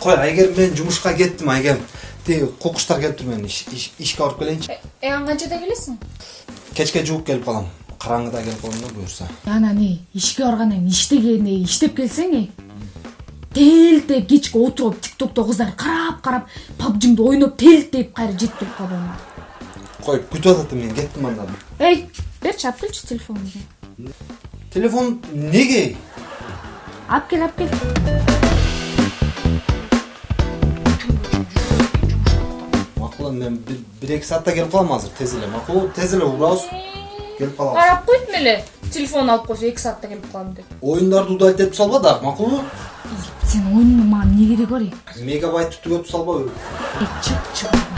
кой айгерим мен жумушка кеттим айгерим тиги кукуштар келиптир мен ишке барып келейинчи э ан канчада келесиң кечке жууп келип калам караңгыда келип калам да буюрса анан э ишке баргандан кийин иштегенде иштеп келсең э телтеп кечке отуруп тик токто кыздар карап карап пабжиңди ойноп телтеп кайра жетип келип калбайбы кой күтүп атат мен кеттим анда эй берчи алып келчи телефонуңду телефон неге алып кел алып кел макул мен бир эки саатта келип калам азыр тез эле макулбу тез эле урабыз келип калабыз карап койдум эле телефон алып койсо эки саатта келип калам деп оюндарды удалить этип салба дагы макулбу сенин оюнуңдун мага эмне кереги бар мегабайтты түгөтүп салбабы чык чык